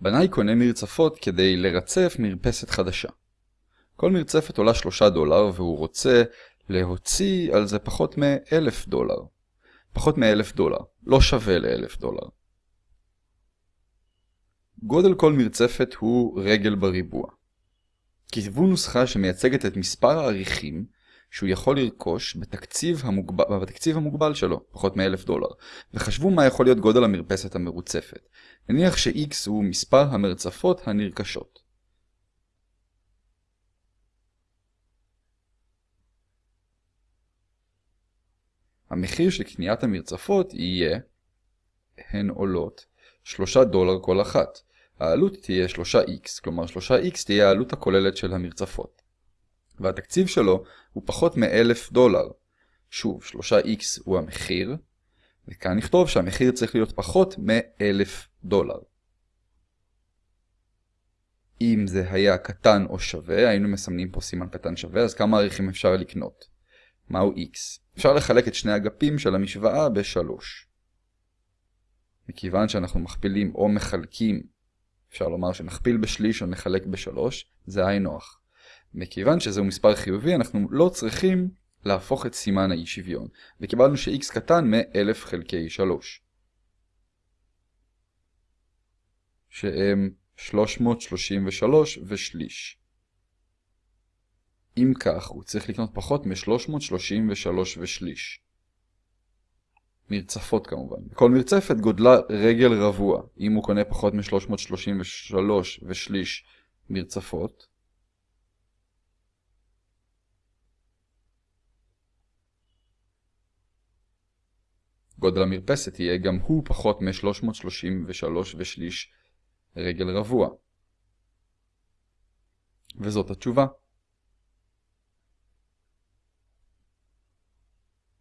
בנאי קונה מרצפות כדי לרצף מרפסת חדשה. כל מרצפת עולה 3 דולר והוא רוצה להוציא על זה פחות מ-1,000 דולר. פחות מ-1,000 דולר, לא שווה ל-1,000 דולר. גודל כל מרצפת הוא רגל בריבוע. כתבו נוסחה שמייצגת את מספר העריכים שהוא יכול לרכוש בתקציב המוגבל, בתקציב המוגבל שלו, פחות מ-1,000 דולר, וחשבו מה יכול להיות גודל המרפסת המרוצפת. נניח ש-X הוא מספר המרצפות הנרכשות. המחיר של קניית המרצפות יהיה, הן עולות, 3 דולר כל אחת. העלות תהיה 3x, כלומר 3x תהיה העלות הכוללת של המרצפות. והתקציב שלו הוא פחות מ-1000 דולר. שוב, 3x הוא המחיר, וכאן נכתוב שהמחיר צריך להיות פחות מ-1000 דולר. אם זה היה קטן או שווה, היינו מסמנים פה סימן קטן שווה, אז כמה עריכים אפשר לקנות? מהו x? אפשר לחלק את שני אגפים של המשוואה ב-3. מכיוון שאנחנו מכפילים או מחלקים, אפשר לומר שנכפיל בשליש או נחלק ב-3, זה היי נוח. מכיוון שזהו מספר חיובי, אנחנו לא צריכים להפוך את סימן האי שוויון, וקיבלנו ש-x קטן מ-1000 חלקי 3. שהם 333 ושליש. אם כך, הוא צריך לקנות פחות מ-333 ושליש. מרצפות כמובן. כל מרצפת גודלה רגל רבוע. אם הוא קונה פחות מ-333 ושליש מרצפות, גודל המרפסת יהיה גם הוא פחות מ-333 ושליש רגל רבוע. וזאת התשובה.